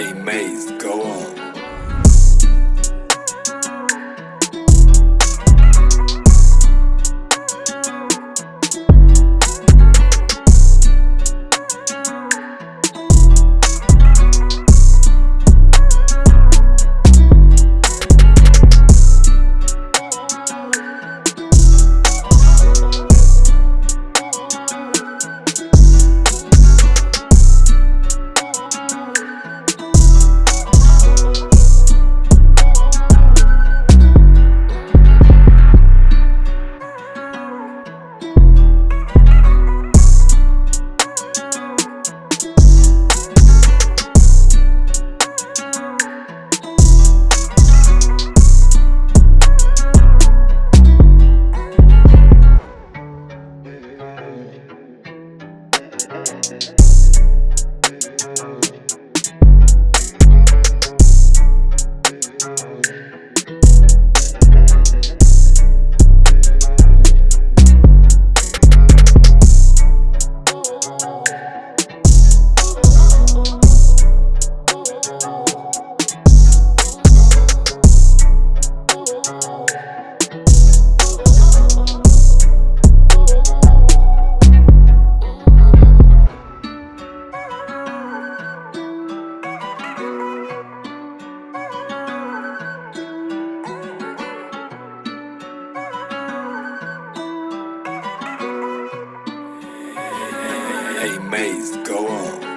Maze, go on. amazed. Go on.